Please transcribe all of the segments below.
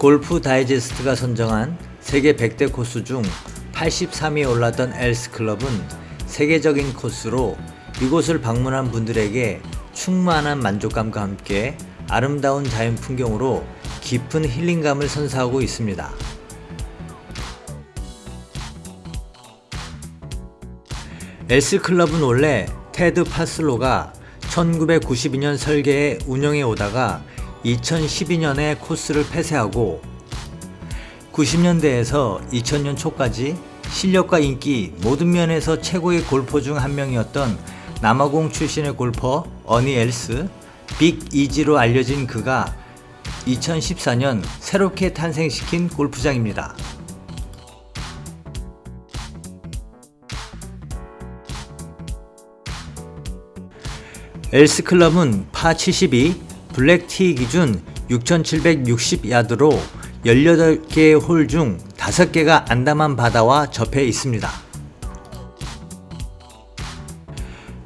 골프 다이제스트가 선정한 세계 100대 코스 중 83위에 올랐던 엘스 클럽은 세계적인 코스로 이곳을 방문한 분들에게 충만한 만족감과 함께 아름다운 자연 풍경으로 깊은 힐링감을 선사하고 있습니다. 엘스 클럽은 원래 테드 파슬로가 1992년 설계에 운영해 오다가 2012년에 코스를 폐쇄하고 90년대에서 2000년 초까지 실력과 인기 모든 면에서 최고의 골퍼 중 한 명이었던 남아공 출신의 골퍼 어니 엘스 빅 이지로 알려진 그가 2014년 새롭게 탄생시킨 골프장입니다. 엘스 클럽은 파 72, 블랙티 기준 6760야드로 18개의 홀 중 5개가 안다만 바다와 접해 있습니다.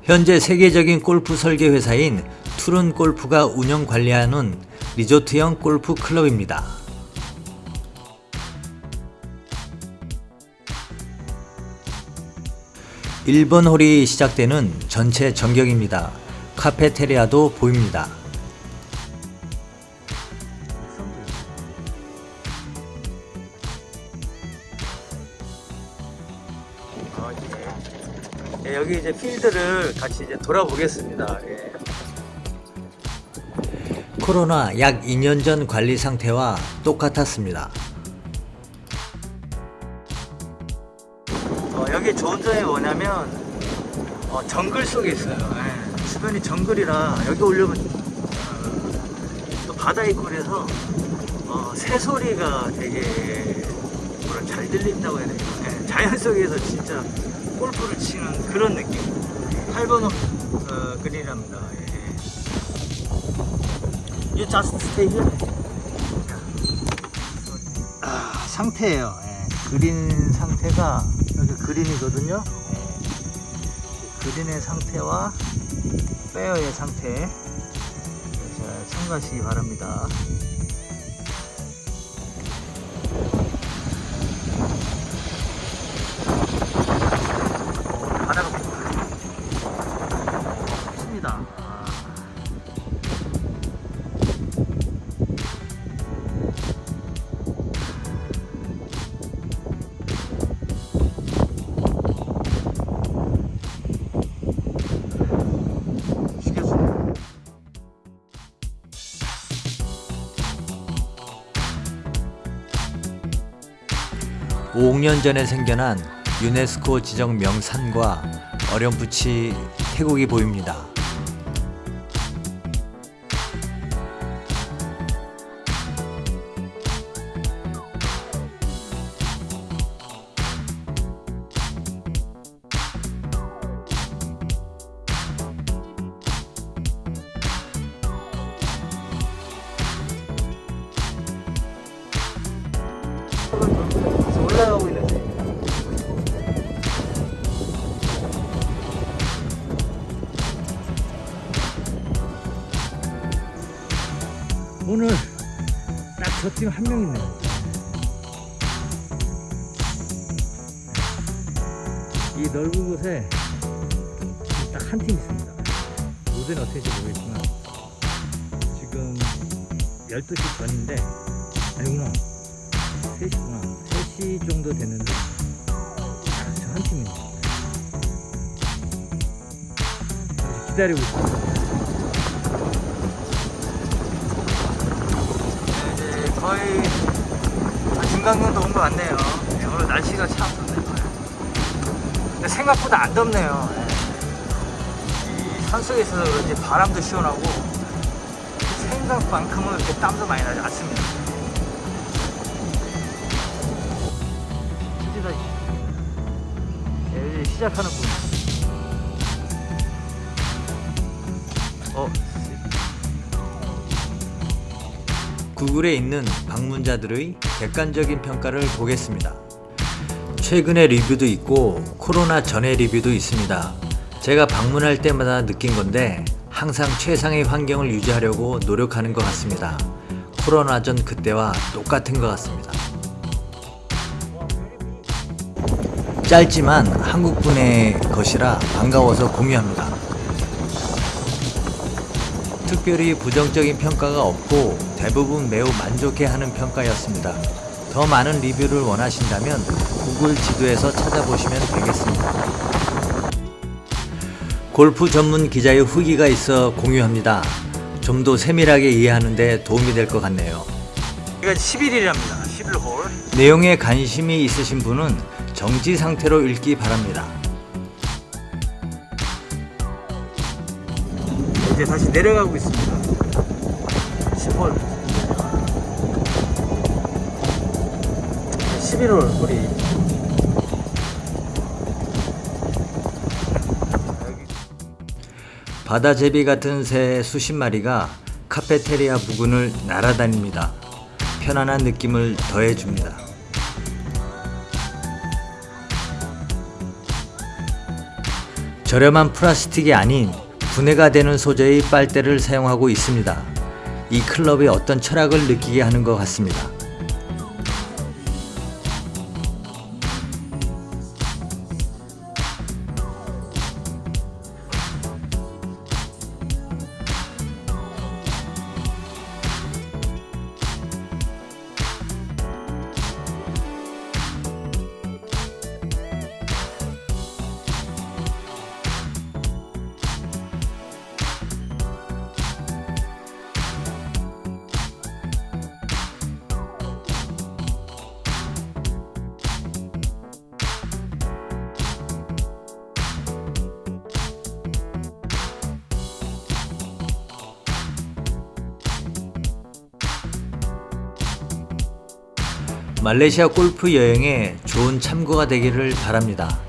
현재 세계적인 골프 설계 회사인 투른 골프가 운영 관리하는 리조트형 골프 클럽입니다. 1번 홀이 시작되는 전체 전경입니다. 카페테리아도 보입니다. 예, 여기 이제 필드를 같이 이제 돌아보겠습니다. 예. 코로나 약 2년 전 관리 상태와 똑같았습니다. 어, 여기 좋은 점이 뭐냐면 어, 정글 속에 있어요. 예. 주변이 정글이라 여기 오려면 어, 또 바다 그래서 어, 새소리가 되게 잘 들린다고 해야 되나 예. 자연 속에서 진짜 골프를 치는 그런 느낌 8번 어, 그린이랍니다 예. You just stay here? 아, 상태예요 예. 그린 상태가 여기 그린이거든요 예. 그린의 상태와 페어의 상태 잘 참고하시기 바랍니다 5년 전에 생겨난 유네스코 지정 명산과 어렴풋이 태국이 보입니다. 오늘 딱 저 팀 한 명 있네요. 이 넓은 곳에 딱 한 팀 있습니다. 요새는 어떻게 될지 모르겠지만 지금 12시 전인데 아니구나 3시구나 3시 정도 됐는데 저한 팀입니다. 기다리고 있습니다. 거의 한 중간 정도 온 것 같네요. 네, 오늘 날씨가 참 좋네요. 근데 생각보다 안 덥네요. 네. 이 산속에 있어서 그런지 바람도 시원하고 생각만큼은 이렇게 땀도 많이 나지 않습니다. 드디어 네, 이제 시작하는군. 구글에 있는 방문자들의 객관적인 평가를 보겠습니다. 최근의 리뷰도 있고 코로나 전의 리뷰도 있습니다. 제가 방문할 때마다 느낀 건데 항상 최상의 환경을 유지하려고 노력하는 것 같습니다. 코로나 전 그때와 똑같은 것 같습니다. 짧지만 한국분의 것이라 반가워서 공유합니다. 특별히 부정적인 평가가 없고 대부분 매우 만족해하는 평가였습니다. 더 많은 리뷰를 원하신다면 구글 지도에서 찾아보시면 되겠습니다. 골프 전문 기자의 후기가 있어 공유합니다. 좀 더 세밀하게 이해하는데 도움이 될 것 같네요. 여기가 11일이랍니다. 11홀. 내용에 관심이 있으신 분은 정지 상태로 읽기 바랍니다. 이제 다시 내려가고 있습니다. 10홀. 11홀 홀이. 여기 바다제비 같은 새 수십 마리가 카페테리아 부근을 날아다닙니다. 편안한 느낌을 더해줍니다. 저렴한 플라스틱이 아닌 분해가 되는 소재의 빨대를 사용하고 있습니다. 이 클럽의 어떤 철학을 느끼게 하는 것 같습니다. 말레이시아 골프 여행에 좋은 참고가 되기를 바랍니다.